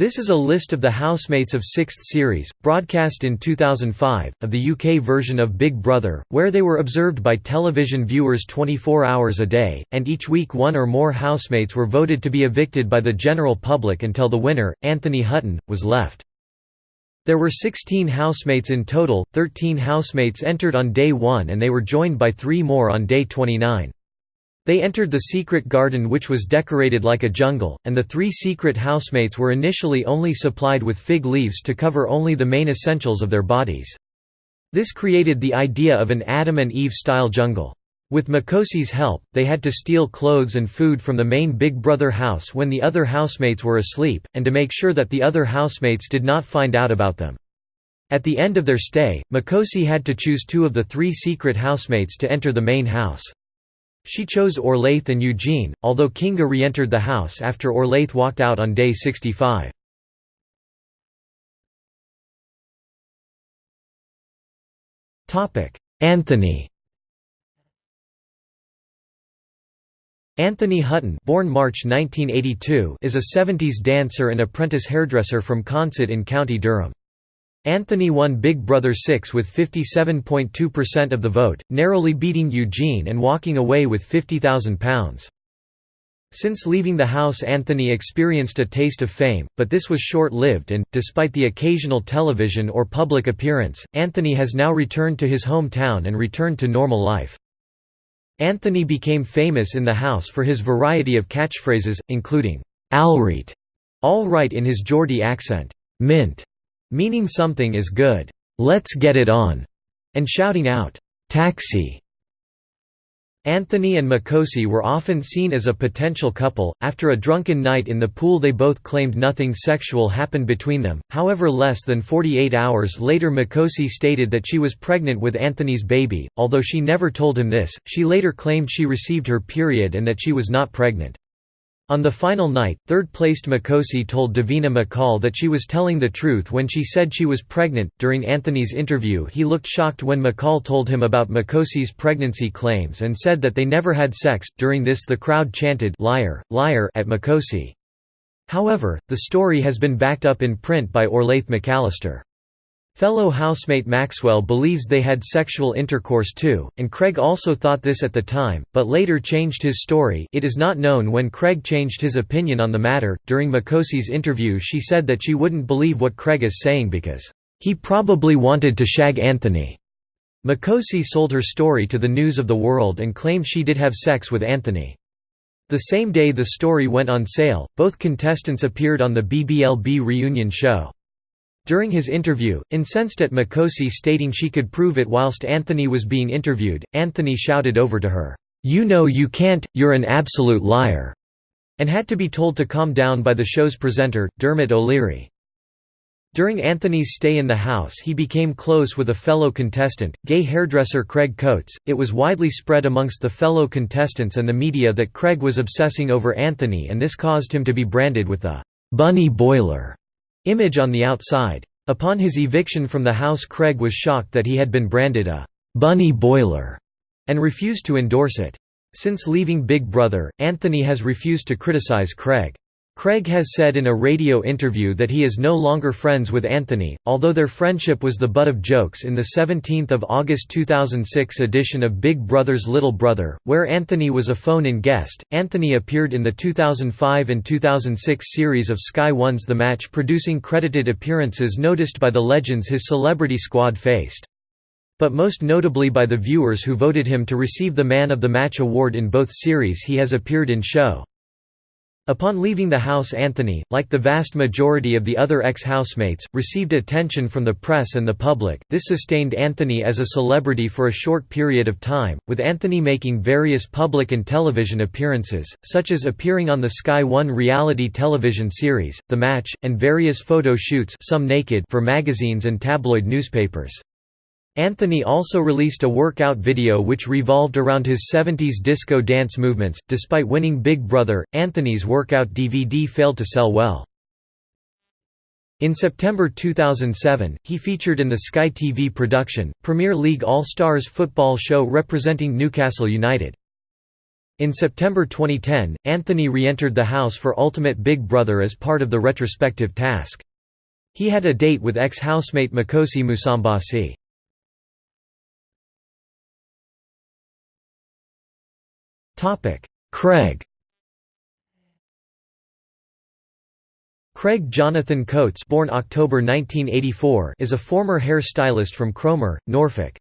This is a list of the housemates of 6th series, broadcast in 2005, of the UK version of Big Brother, where they were observed by television viewers 24 hours a day, and each week one or more housemates were voted to be evicted by the general public until the winner, Anthony Hutton, was left. There were 16 housemates in total, 13 housemates entered on day 1 and they were joined by three more on day 29. They entered the secret garden which was decorated like a jungle, and the three secret housemates were initially only supplied with fig leaves to cover only the main essentials of their bodies. This created the idea of an Adam and Eve-style jungle. With Makosi's help, they had to steal clothes and food from the main Big Brother house when the other housemates were asleep, and to make sure that the other housemates did not find out about them. At the end of their stay, Makosi had to choose two of the three secret housemates to enter the main house. She chose Orlaith and Eugene, although Kinga re-entered the house after Orlaith walked out on day 65. Anthony Anthony Hutton born March 1982 is a 70s dancer and apprentice hairdresser from Consett in County Durham. Anthony won Big Brother 6 with 57.2% of the vote, narrowly beating Eugene and walking away with £50,000. Since leaving the house Anthony experienced a taste of fame, but this was short-lived and, despite the occasional television or public appearance, Anthony has now returned to his hometown and returned to normal life. Anthony became famous in the house for his variety of catchphrases, including, "'Alright' all right in his Geordie accent, "'Mint' meaning something is good, "'Let's get it on' and shouting out, "'Taxi' Anthony and Makosi were often seen as a potential couple. After a drunken night in the pool, they both claimed nothing sexual happened between them. However, less than 48 hours later, Makosi stated that she was pregnant with Anthony's baby. Although she never told him this, she later claimed she received her period and that she was not pregnant. On the final night, third-placed Makosi told Davina McCall that she was telling the truth when she said she was pregnant. During Anthony's interview he looked shocked when McCall told him about Makosi's pregnancy claims and said that they never had sex. During this the crowd chanted liar, liar at Makosi. However, the story has been backed up in print by Orlaith McAllister. Fellow housemate Maxwell believes they had sexual intercourse too, and Craig also thought this at the time, but later changed his story. It is not known when Craig changed his opinion on the matter. During Makosi's interview, she said that she wouldn't believe what Craig is saying because he probably wanted to shag Anthony. Makosi sold her story to the News of the World and claimed she did have sex with Anthony. The same day the story went on sale, both contestants appeared on the BBLB reunion show. During his interview, incensed at Makosi stating she could prove it whilst Anthony was being interviewed, Anthony shouted over to her, "'You know you can't, you're an absolute liar' and had to be told to calm down by the show's presenter, Dermot O'Leary. During Anthony's stay in the house he became close with a fellow contestant, gay hairdresser Craig Coates. It was widely spread amongst the fellow contestants and the media that Craig was obsessing over Anthony and this caused him to be branded with the «bunny boiler» image on the outside. Upon his eviction from the house Craig was shocked that he had been branded a «bunny boiler» and refused to endorse it. Since leaving Big Brother, Anthony has refused to criticize Craig. Craig has said in a radio interview that he is no longer friends with Anthony, although their friendship was the butt of jokes in the 17 August 2006 edition of Big Brother's Little Brother, where Anthony was a phone-in guest. Anthony appeared in the 2005 and 2006 series of Sky One's The Match producing credited appearances noticed by the legends his celebrity squad faced. But most notably by the viewers who voted him to receive the Man of the Match award in both series he has appeared in show. Upon leaving the house Anthony, like the vast majority of the other ex-housemates, received attention from the press and the public. This sustained Anthony as a celebrity for a short period of time, with Anthony making various public and television appearances, such as appearing on the Sky One reality television series, The Match, and various photo shoots some naked for magazines and tabloid newspapers. Anthony also released a workout video which revolved around his 70s disco dance movements. Despite winning Big Brother, Anthony's workout DVD failed to sell well. In September 2007, he featured in the Sky TV production, Premier League All-Stars football show representing Newcastle United. In September 2010, Anthony re-entered the house for Ultimate Big Brother as part of the retrospective task. He had a date with ex-housemate Makosi Musambasi. Craig Craig Jonathan Coates born October 1984 is a former hair stylist from Cromer, Norfolk.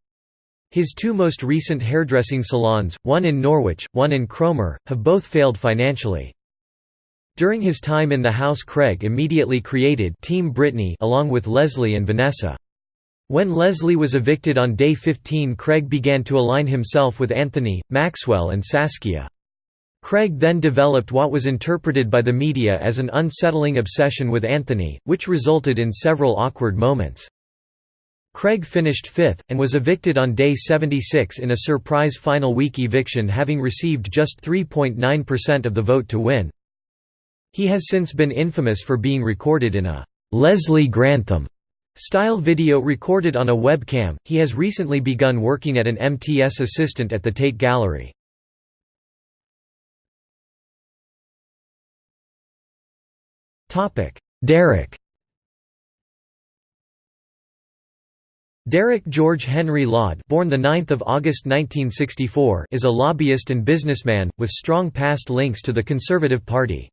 His two most recent hairdressing salons, one in Norwich, one in Cromer, have both failed financially. During his time in the house Craig immediately created Team Brittany along with Leslie and Vanessa. When Leslie was evicted on day 15 Craig began to align himself with Anthony, Maxwell and Saskia. Craig then developed what was interpreted by the media as an unsettling obsession with Anthony, which resulted in several awkward moments. Craig finished fifth, and was evicted on day 76 in a surprise final week eviction having received just 3.9% of the vote to win. He has since been infamous for being recorded in a Leslie Grantham style video recorded on a webcam. He has recently begun working at an MTS assistant at the Tate Gallery. Topic: Derek Derek George Henry Laud born 9 August 1964 is a lobbyist and businessman, with strong past links to the Conservative Party.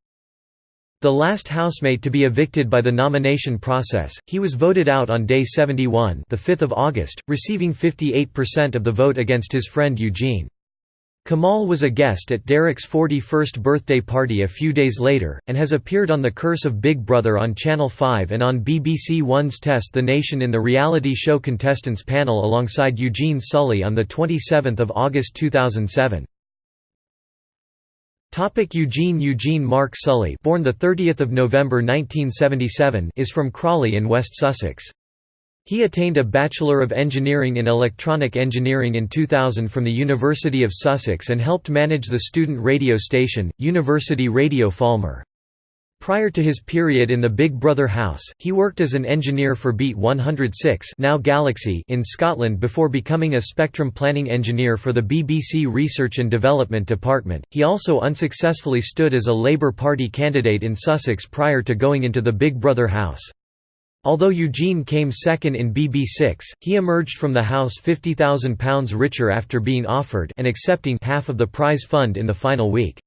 The last housemate to be evicted by the nomination process, he was voted out on day 71 the 5th of August, receiving 58% of the vote against his friend Eugene. Kamal was a guest at Derek's 41st birthday party a few days later, and has appeared on The Curse of Big Brother on Channel 5 and on BBC One's Test the Nation in the reality show contestants panel alongside Eugene Sully on 27 August 2007. Topic Eugene Eugene Mark Sully born 30 November 1977 is from Crawley in West Sussex. He attained a Bachelor of Engineering in Electronic Engineering in 2000 from the University of Sussex and helped manage the student radio station, University Radio Falmer. Prior to his period in the Big Brother house, he worked as an engineer for Beat 106 now Galaxy in Scotland before becoming a spectrum planning engineer for the BBC Research and Development Department. He also unsuccessfully stood as a Labour Party candidate in Sussex prior to going into the Big Brother house. Although Eugene came second in BB6, he emerged from the house £50,000 richer after being offered and accepting half of the prize fund in the final week.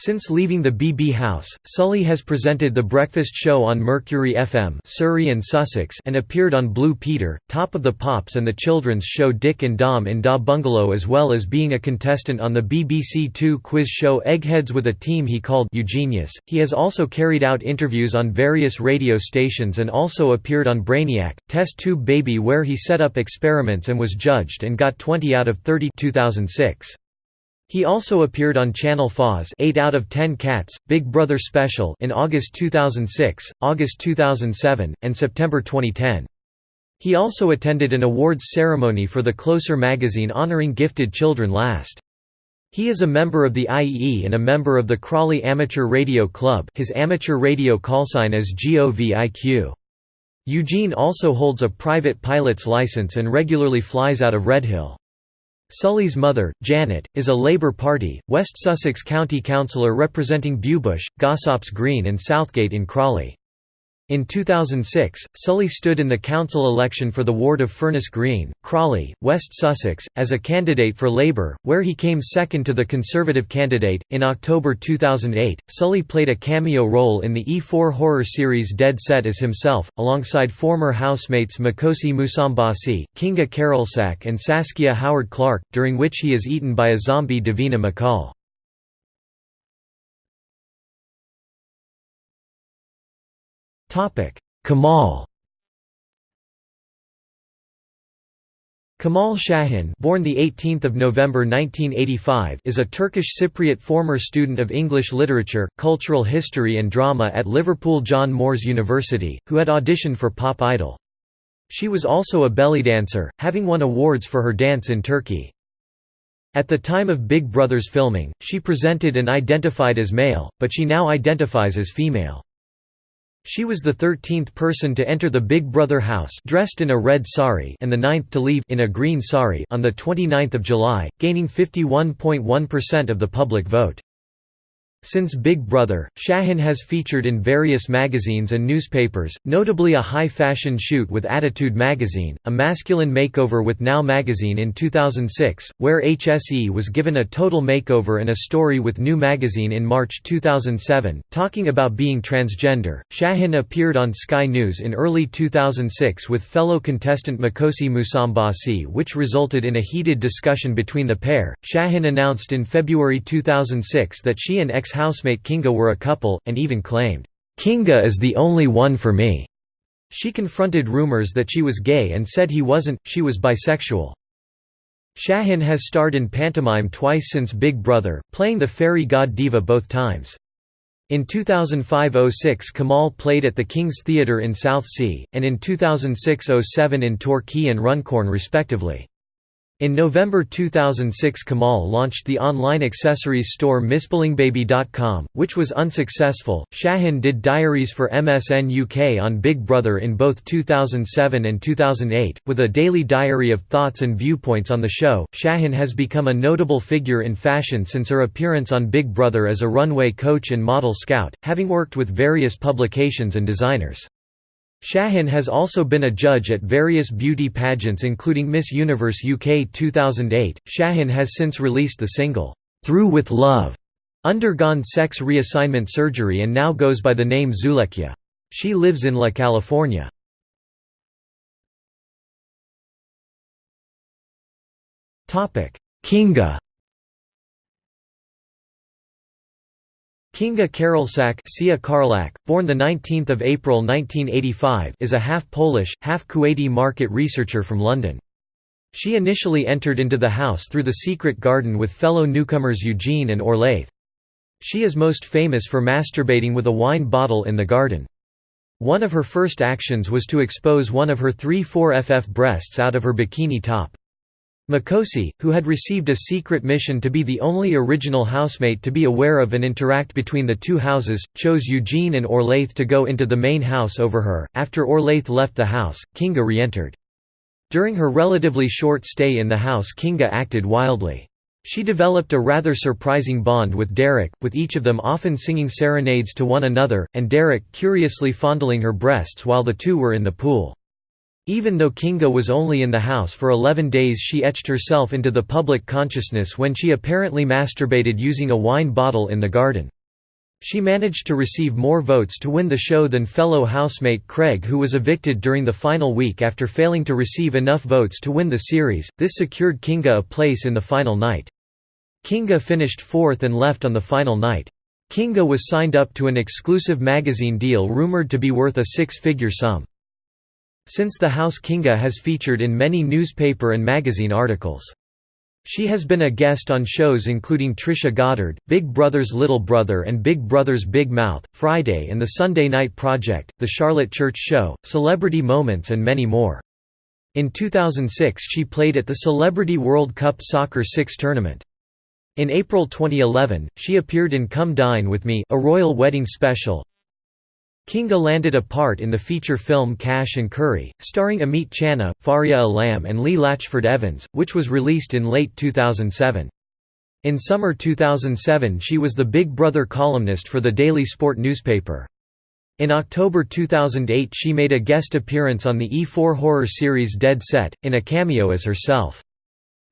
Since leaving the BB House, Sully has presented The Breakfast Show on Mercury FM Surrey and Sussex and appeared on Blue Peter, Top of the Pops and the children's show Dick and Dom in Da Bungalow as well as being a contestant on the BBC Two quiz show Eggheads with a team he called Eugenius. He has also carried out interviews on various radio stations and also appeared on Brainiac, Test Tube Baby where he set up experiments and was judged and got 20 out of 30 2006. He also appeared on Channel 4's 8 out of 10 Cats, Big Brother Special in August 2006, August 2007, and September 2010. He also attended an awards ceremony for the Closer magazine honoring gifted children last. He is a member of the IEE and a member of the Crawley Amateur Radio Club his amateur radio callsign is GOVIQ. Eugene also holds a private pilot's license and regularly flies out of Redhill. Sully's mother, Janet, is a Labour Party, West Sussex County Councillor representing Bewbush, Gossop's Green and Southgate in Crawley. In 2006, Sully stood in the council election for the ward of Furnace Green, Crawley, West Sussex, as a candidate for Labour, where he came second to the Conservative candidate. In October 2008, Sully played a cameo role in the E4 horror series Dead Set as himself, alongside former housemates Makosi Musambasi, Kinga Karolczak, and Saskia Howard Clark, during which he is eaten by a zombie Davina McCall. Kamal Kamal Shahin born the 18th of November 1985 is a Turkish Cypriot former student of English literature, cultural history and drama at Liverpool John Moores University, who had auditioned for Pop Idol. She was also a belly dancer, having won awards for her dance in Turkey. At the time of Big Brother's filming, she presented and identified as male, but she now identifies as female. She was the 13th person to enter the Big Brother house dressed in a red sari and the ninth to leave in a green sari on 29 July, gaining 51.1% of the public vote. Since Big Brother, Shahin has featured in various magazines and newspapers, notably a high-fashion shoot with Attitude magazine, a masculine makeover with Now magazine in 2006, where HSE was given a total makeover and a story with New magazine in March 2007, talking about being transgender. Shahin appeared on Sky News in early 2006 with fellow contestant Makosi Musambasi which resulted in a heated discussion between the pair. Shahin announced in February 2006 that she and ex ex-housemate Kinga were a couple, and even claimed, "'Kinga is the only one for me'". She confronted rumors that she was gay and said he wasn't, she was bisexual. Shahin has starred in pantomime twice since Big Brother, playing the fairy god diva both times. In 2005–06 Kamal played at the King's Theatre in Southsea, and in 2006–07 in Torquay and Runcorn respectively. In November 2006 Kamal launched the online accessories store MissBlingBaby.com, which was unsuccessful. Shahin did diaries for MSN UK on Big Brother in both 2007 and 2008, with a daily diary of thoughts and viewpoints on the show. Shahin has become a notable figure in fashion since her appearance on Big Brother as a runway coach and model scout, having worked with various publications and designers. Shahin has also been a judge at various beauty pageants including Miss Universe UK 2008. Shahin has since released the single, Through with Love, undergone sex reassignment surgery and now goes by the name Zulekya. She lives in La California. Kinga Kinga Karolczak born 19 April 1985 is a half-Polish, half-Kuwaiti market researcher from London. She initially entered into the house through the secret garden with fellow newcomers Eugene and Orlaith. She is most famous for masturbating with a wine bottle in the garden. One of her first actions was to expose one of her 3-4 FF breasts out of her bikini top. Makosi, who had received a secret mission to be the only original housemate to be aware of and interact between the two houses, chose Eugene and Orlaith to go into the main house over her. After Orlaith left the house, Kinga re-entered. During her relatively short stay in the house Kinga acted wildly. She developed a rather surprising bond with Derek, with each of them often singing serenades to one another, and Derek curiously fondling her breasts while the two were in the pool. Even though Kinga was only in the house for 11 days she etched herself into the public consciousness when she apparently masturbated using a wine bottle in the garden. She managed to receive more votes to win the show than fellow housemate Craig who was evicted during the final week after failing to receive enough votes to win the series, this secured Kinga a place in the final night. Kinga finished fourth and left on the final night. Kinga was signed up to an exclusive magazine deal rumored to be worth a six-figure sum. Since the House Kinga has featured in many newspaper and magazine articles. She has been a guest on shows including Trisha Goddard, Big Brother's Little Brother and Big Brother's Big Mouth, Friday and the Sunday Night Project, The Charlotte Church Show, Celebrity Moments and many more. In 2006 she played at the Celebrity World Cup Soccer 6 tournament. In April 2011, she appeared in Come Dine With Me a royal wedding special, Kinga landed a part in the feature film Cash and Curry, starring Amit Channa, Faria Alam and Lee Latchford Evans, which was released in late 2007. In summer 2007 she was the Big Brother columnist for the Daily Sport newspaper. In October 2008 she made a guest appearance on the E4 horror series Dead Set, in a cameo as herself.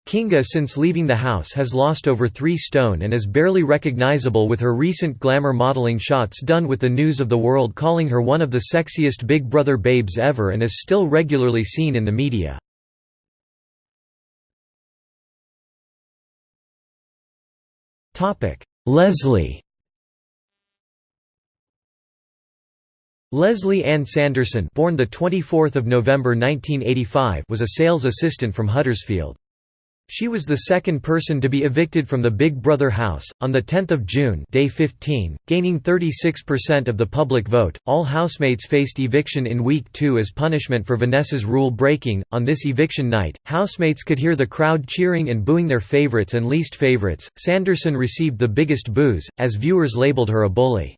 Kinga since leaving the house has lost over 3 stone and is barely recognizable with her recent glamour modeling shots done with the news of the world calling her one of the sexiest Big Brother babes ever and is still regularly seen in the media. Leslie Leslie Ann Sanderson born the 24th of November 1985 was a sales assistant from Huddersfield. She was the second person to be evicted from the Big Brother house on the 10th of June, day 15, gaining 36% of the public vote. All housemates faced eviction in week 2 as punishment for Vanessa's rule breaking. On this eviction night, housemates could hear the crowd cheering and booing their favorites and least favorites. Sanderson received the biggest boos as viewers labeled her a bully.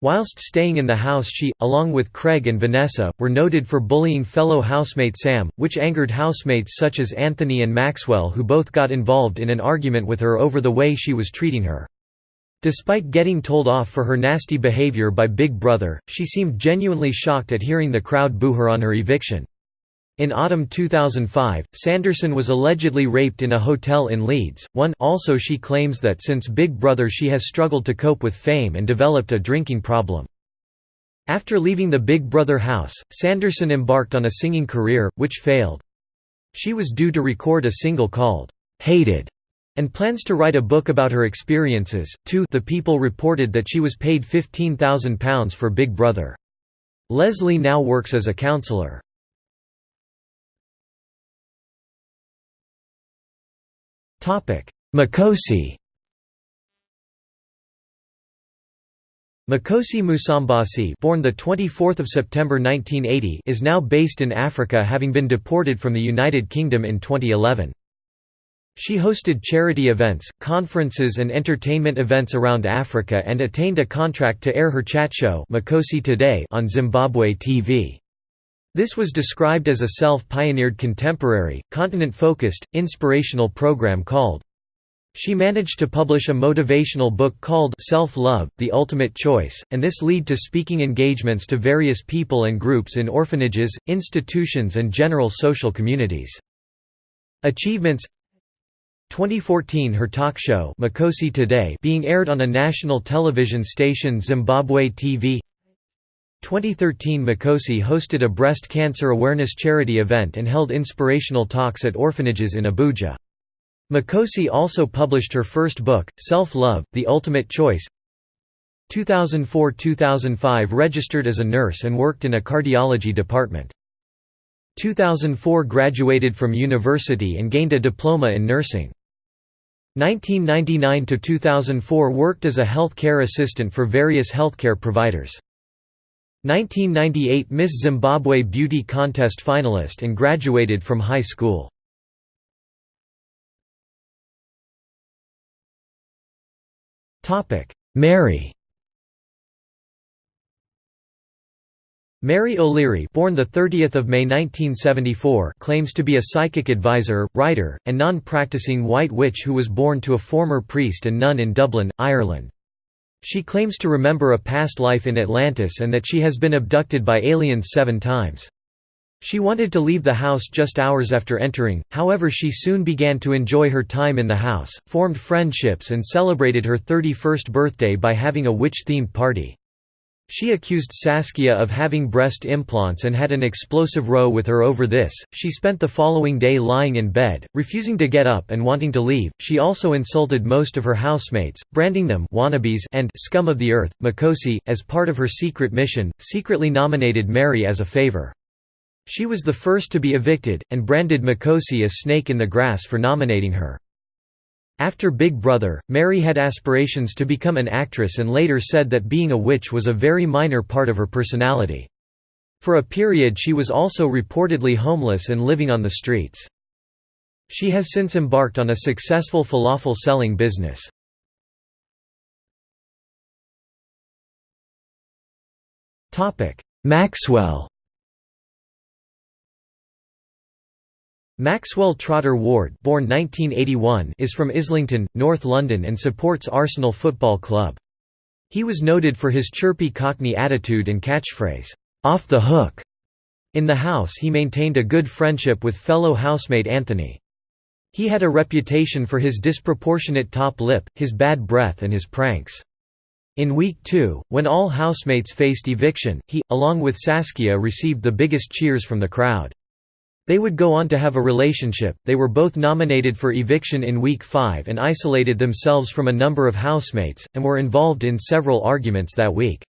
Whilst staying in the house she, along with Craig and Vanessa, were noted for bullying fellow housemate Sam, which angered housemates such as Anthony and Maxwell who both got involved in an argument with her over the way she was treating her. Despite getting told off for her nasty behavior by Big Brother, she seemed genuinely shocked at hearing the crowd boo her on her eviction. In autumn 2005, Sanderson was allegedly raped in a hotel in Leeds. One also she claims that since Big Brother she has struggled to cope with fame and developed a drinking problem. After leaving the Big Brother house, Sanderson embarked on a singing career, which failed. She was due to record a single called, "'Hated' and plans to write a book about her experiences. Two, the People reported that she was paid £15,000 for Big Brother. Leslie now works as a counselor. Makosi Makosi Musambasi born the 24th of September 1980 is now based in Africa having been deported from the United Kingdom in 2011. She hosted charity events, conferences and entertainment events around Africa and attained a contract to air her chat show Makosi Today on Zimbabwe TV. This was described as a self-pioneered contemporary, continent-focused, inspirational program called she managed to publish a motivational book called Self-Love, The Ultimate Choice, and this lead to speaking engagements to various people and groups in orphanages, institutions and general social communities. Achievements 2014 her talk show Makosi Today being aired on a national television station Zimbabwe TV 2013 Makosi hosted a breast cancer awareness charity event and held inspirational talks at orphanages in Abuja. Makosi also published her first book, Self-Love, The Ultimate Choice 2004–2005 registered as a nurse and worked in a cardiology department. 2004 graduated from university and gained a diploma in nursing. 1999–2004 worked as a health care assistant for various healthcare providers. 1998 Miss Zimbabwe Beauty Contest finalist and graduated from high school. Mary Mary O'Leary born the 30th of May 1974 claims to be a psychic advisor, writer, and non-practicing white witch who was born to a former priest and nun in Dublin, Ireland. She claims to remember a past life in Atlantis and that she has been abducted by aliens seven times. She wanted to leave the house just hours after entering, however she soon began to enjoy her time in the house, formed friendships and celebrated her 31st birthday by having a witch-themed party. She accused Saskia of having breast implants and had an explosive row with her over this. She spent the following day lying in bed, refusing to get up and wanting to leave. She also insulted most of her housemates, branding them wannabes and scum of the earth. Makosi, as part of her secret mission, secretly nominated Mary as a favor. She was the first to be evicted, and branded Makosi a snake in the grass for nominating her. After Big Brother, Mary had aspirations to become an actress and later said that being a witch was a very minor part of her personality. For a period she was also reportedly homeless and living on the streets. She has since embarked on a successful falafel selling business. Maxwell Maxwell Trotter Ward born 1981 is from Islington, North London and supports Arsenal Football Club. He was noted for his chirpy Cockney attitude and catchphrase, "'Off the hook'". In the house he maintained a good friendship with fellow housemate Anthony. He had a reputation for his disproportionate top lip, his bad breath and his pranks. In week two, when all housemates faced eviction, he, along with Saskia received the biggest cheers from the crowd. They would go on to have a relationship. They were both nominated for eviction in week 5 and isolated themselves from a number of housemates, and were involved in several arguments that week.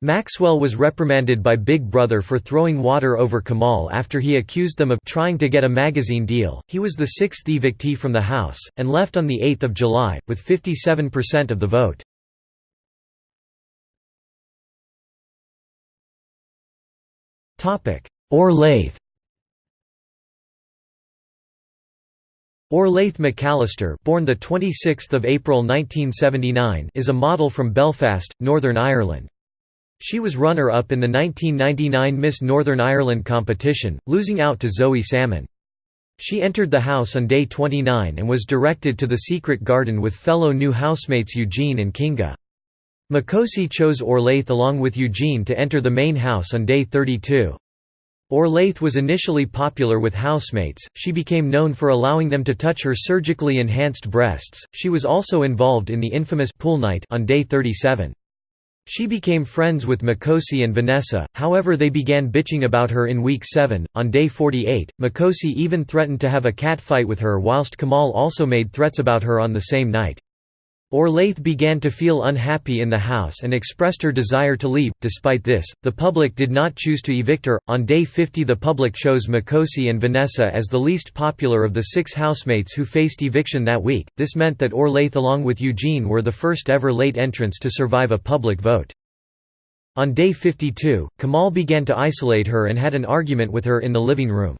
Maxwell was reprimanded by Big Brother for throwing water over Kamal after he accused them of trying to get a magazine deal. He was the sixth evictee from the House, and left on 8 July, with 57% of the vote. Orlaith Orlaith McAllister born the 26th of April 1979 is a model from Belfast, Northern Ireland. She was runner-up in the 1999 Miss Northern Ireland competition, losing out to Zoe Salmon. She entered the house on day 29 and was directed to the secret garden with fellow new housemates Eugene and Kinga. Makosi chose Orlaith along with Eugene to enter the main house on day 32. Orlaith was initially popular with housemates, she became known for allowing them to touch her surgically enhanced breasts, she was also involved in the infamous pool night on day 37. She became friends with Makosi and Vanessa, however they began bitching about her in week 7. On day 48, Makosi even threatened to have a cat fight with her whilst Kamal also made threats about her on the same night. Orlaith began to feel unhappy in the house and expressed her desire to leave. Despite this, the public did not choose to evict her. On day 50, the public chose Makosi and Vanessa as the least popular of the six housemates who faced eviction that week. This meant that Orlaith, along with Eugene, were the first ever late entrants to survive a public vote. On day 52, Kamal began to isolate her and had an argument with her in the living room.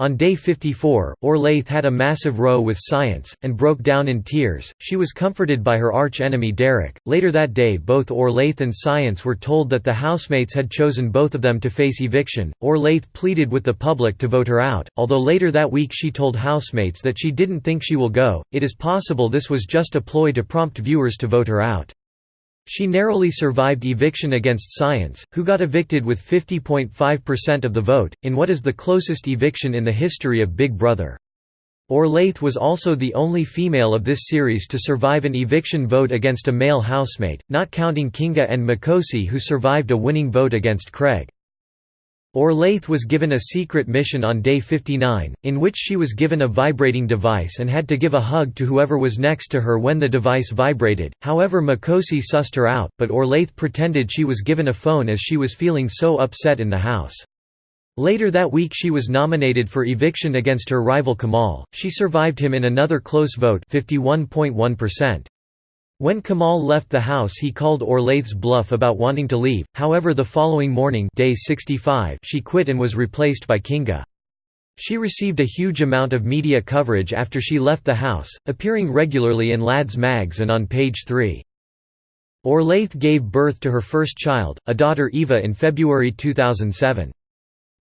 On day 54, Orlaith had a massive row with Science, and broke down in tears. She was comforted by her arch-enemy Derek. Later that day both Orlaith and Science were told that the housemates had chosen both of them to face eviction. Orlaith pleaded with the public to vote her out, although later that week she told housemates that she didn't think she will go. It is possible this was just a ploy to prompt viewers to vote her out. She narrowly survived eviction against Science, who got evicted with 50.5% of the vote, in what is the closest eviction in the history of Big Brother. Orlaith was also the only female of this series to survive an eviction vote against a male housemate, not counting Kinga and Makosi who survived a winning vote against Craig. Orlaith was given a secret mission on day 59, in which she was given a vibrating device and had to give a hug to whoever was next to her when the device vibrated, however Makosi sussed her out, but Orlaith pretended she was given a phone as she was feeling so upset in the house. Later that week she was nominated for eviction against her rival Kamal, she survived him in another close vote 51.1%. When Kamal left the house he called Orlaith's bluff about wanting to leave, however the following morning day 65 she quit and was replaced by Kinga. She received a huge amount of media coverage after she left the house, appearing regularly in Lads Mags and on page 3. Oerleith gave birth to her first child, a daughter Eva in February 2007.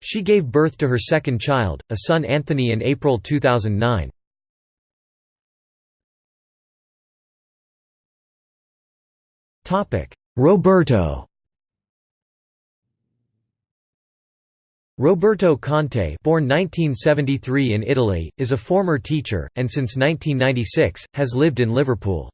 She gave birth to her second child, a son Anthony in April 2009. Roberto Roberto Conte born 1973 in Italy, is a former teacher, and since 1996, has lived in Liverpool.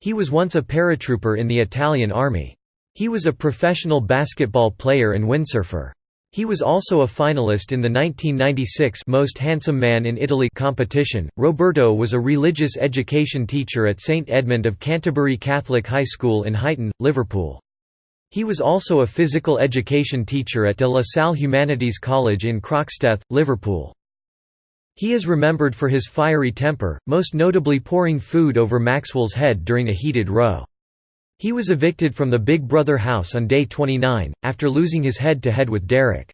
He was once a paratrooper in the Italian army. He was a professional basketball player and windsurfer. He was also a finalist in the 1996 Most Handsome Man in Italy competition. Roberto was a religious education teacher at St Edmund of Canterbury Catholic High School in Huyton, Liverpool. He was also a physical education teacher at De La Salle Humanities College in Croxteth, Liverpool. He is remembered for his fiery temper, most notably pouring food over Maxwell's head during a heated row. He was evicted from the Big Brother house on day 29, after losing his head-to-head -head with Derek.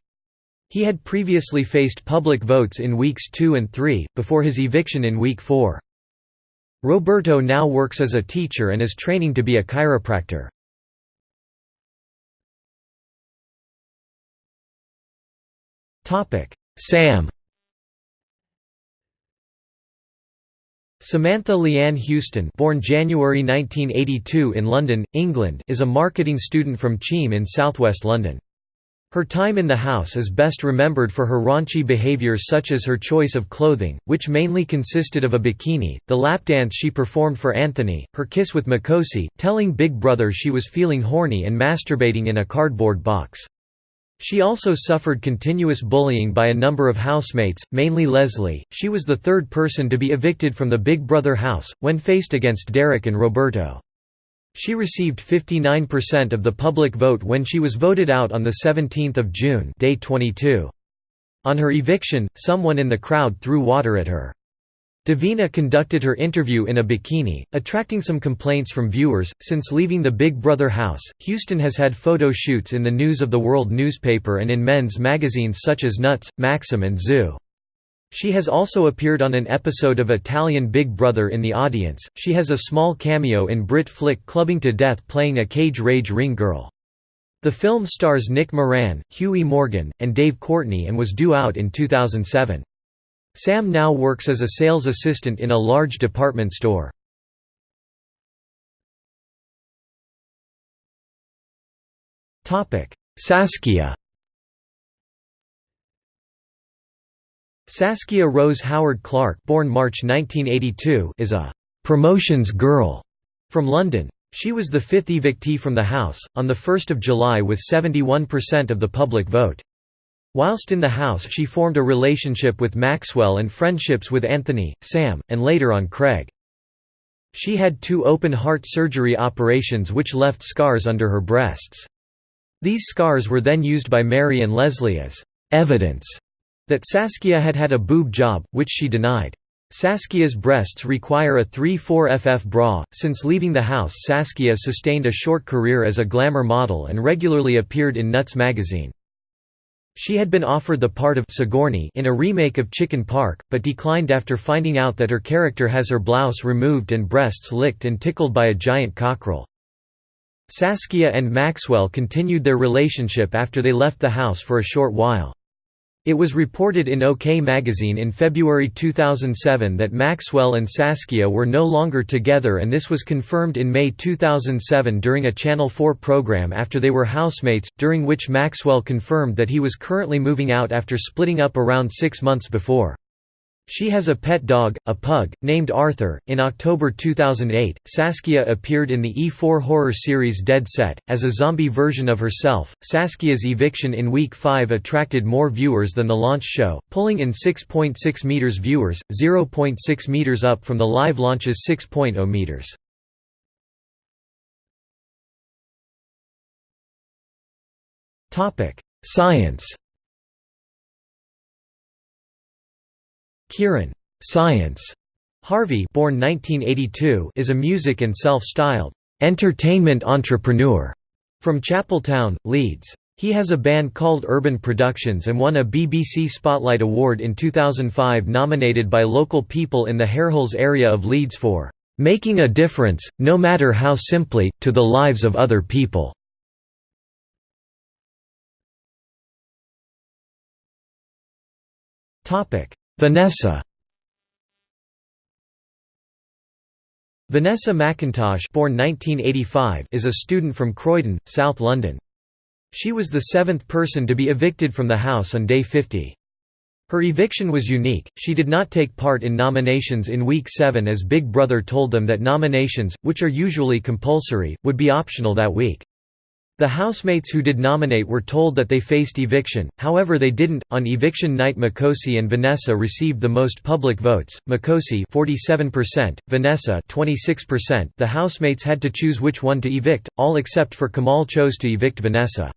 He had previously faced public votes in weeks 2 and 3, before his eviction in week 4. Roberto now works as a teacher and is training to be a chiropractor. Sam Samantha Leanne Houston born January 1982 in London, England is a marketing student from Cheam in southwest London. Her time in the house is best remembered for her raunchy behaviours such as her choice of clothing, which mainly consisted of a bikini, the lap dance she performed for Anthony, her kiss with Makosi, telling Big Brother she was feeling horny and masturbating in a cardboard box. She also suffered continuous bullying by a number of housemates, mainly Leslie. She was the third person to be evicted from the Big Brother house, when faced against Derek and Roberto. She received 59% of the public vote when she was voted out on 17 June day 22. On her eviction, someone in the crowd threw water at her. Davina conducted her interview in a bikini, attracting some complaints from viewers. Since leaving the Big Brother house, Houston has had photo shoots in the News of the World newspaper and in men's magazines such as Nuts, Maxim, and Zoo. She has also appeared on an episode of Italian Big Brother in the audience. She has a small cameo in Brit flick Clubbing to Death playing a cage rage ring girl. The film stars Nick Moran, Hughie Morgan, and Dave Courtney and was due out in 2007. Sam now works as a sales assistant in a large department store. Saskia Saskia Rose Howard Clark born March 1982 is a «promotions girl» from London. She was the fifth evictee from the House, on 1 July with 71% of the public vote. Whilst in the House she formed a relationship with Maxwell and friendships with Anthony, Sam, and later on Craig. She had two open-heart surgery operations which left scars under her breasts. These scars were then used by Mary and Leslie as «evidence» that Saskia had had a boob job, which she denied. Saskia's breasts require a 3-4 FF bra. Since leaving the house Saskia sustained a short career as a glamour model and regularly appeared in Nuts magazine. She had been offered the part of Sigourney in a remake of Chicken Park, but declined after finding out that her character has her blouse removed and breasts licked and tickled by a giant cockerel. Saskia and Maxwell continued their relationship after they left the house for a short while. It was reported in OK magazine in February 2007 that Maxwell and Saskia were no longer together and this was confirmed in May 2007 during a Channel 4 program after they were housemates, during which Maxwell confirmed that he was currently moving out after splitting up around six months before. She has a pet dog, a pug, named Arthur. In October 2008, Saskia appeared in the E4 horror series Dead Set, as a zombie version of herself. Saskia's eviction in Week 5 attracted more viewers than the launch show, pulling in 6.6 .6 meters viewers, 0.6 meters up from the live launch's 6.0 meters. Science Kieran Science Harvey born 1982 is a music and self-styled entertainment entrepreneur from Chapeltown, Leeds. He has a band called Urban Productions and won a BBC Spotlight Award in 2005 nominated by local people in the Harehills area of Leeds for "...making a difference, no matter how simply, to the lives of other people." Vanessa Vanessa McIntosh born 1985 is a student from Croydon, South London. She was the seventh person to be evicted from the house on day 50. Her eviction was unique, she did not take part in nominations in Week 7 as Big Brother told them that nominations, which are usually compulsory, would be optional that week. The housemates who did nominate were told that they faced eviction, however they didn't. On eviction night Makosi and Vanessa received the most public votes, Makosi 47%, Vanessa 26%. The housemates had to choose which one to evict, all except for Kamal chose to evict Vanessa.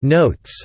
Notes